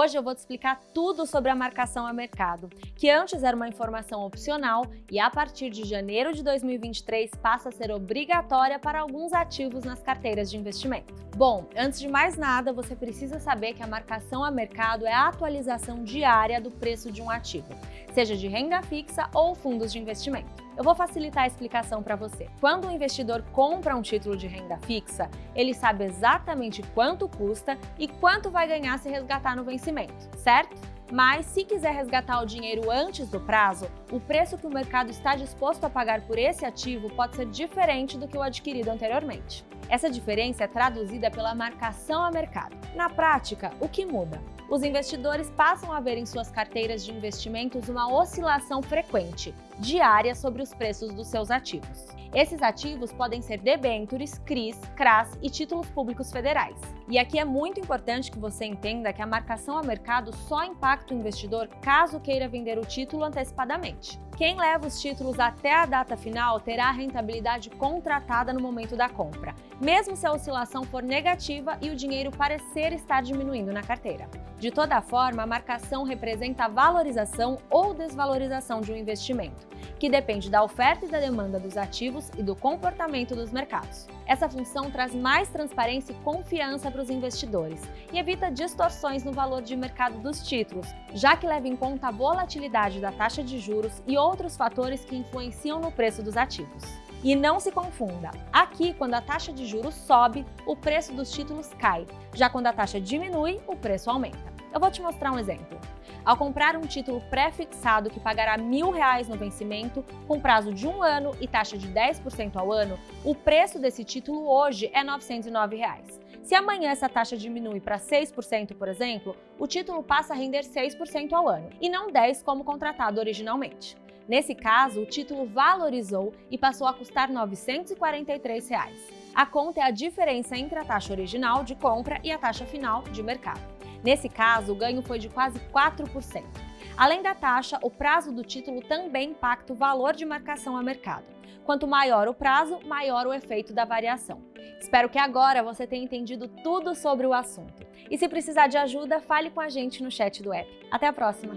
Hoje eu vou te explicar tudo sobre a marcação a mercado, que antes era uma informação opcional e a partir de janeiro de 2023 passa a ser obrigatória para alguns ativos nas carteiras de investimento. Bom, antes de mais nada, você precisa saber que a marcação a mercado é a atualização diária do preço de um ativo, seja de renda fixa ou fundos de investimento. Eu vou facilitar a explicação para você. Quando o investidor compra um título de renda fixa, ele sabe exatamente quanto custa e quanto vai ganhar se resgatar no vencimento, certo? Mas se quiser resgatar o dinheiro antes do prazo, o preço que o mercado está disposto a pagar por esse ativo pode ser diferente do que o adquirido anteriormente. Essa diferença é traduzida pela marcação a mercado. Na prática, o que muda? Os investidores passam a ver em suas carteiras de investimentos uma oscilação frequente, diária sobre os preços dos seus ativos. Esses ativos podem ser debêntures, CRIs, CRAS e títulos públicos federais. E aqui é muito importante que você entenda que a marcação a mercado só impacta o investidor caso queira vender o título antecipadamente. Quem leva os títulos até a data final terá a rentabilidade contratada no momento da compra, mesmo se a oscilação for negativa e o dinheiro parecer estar diminuindo na carteira. De toda forma, a marcação representa a valorização ou desvalorização de um investimento, que depende da oferta e da demanda dos ativos e do comportamento dos mercados. Essa função traz mais transparência e confiança para os investidores e evita distorções no valor de mercado dos títulos, já que leva em conta a volatilidade da taxa de juros e outros fatores que influenciam no preço dos ativos. E não se confunda, aqui quando a taxa de juros sobe, o preço dos títulos cai, já quando a taxa diminui, o preço aumenta. Eu vou te mostrar um exemplo. Ao comprar um título pré-fixado que pagará R$ 1.000 no vencimento, com prazo de um ano e taxa de 10% ao ano, o preço desse título hoje é 909 reais. Se amanhã essa taxa diminui para 6%, por exemplo, o título passa a render 6% ao ano, e não 10% como contratado originalmente. Nesse caso, o título valorizou e passou a custar 943 reais. A conta é a diferença entre a taxa original de compra e a taxa final de mercado. Nesse caso, o ganho foi de quase 4%. Além da taxa, o prazo do título também impacta o valor de marcação a mercado. Quanto maior o prazo, maior o efeito da variação. Espero que agora você tenha entendido tudo sobre o assunto. E se precisar de ajuda, fale com a gente no chat do app. Até a próxima!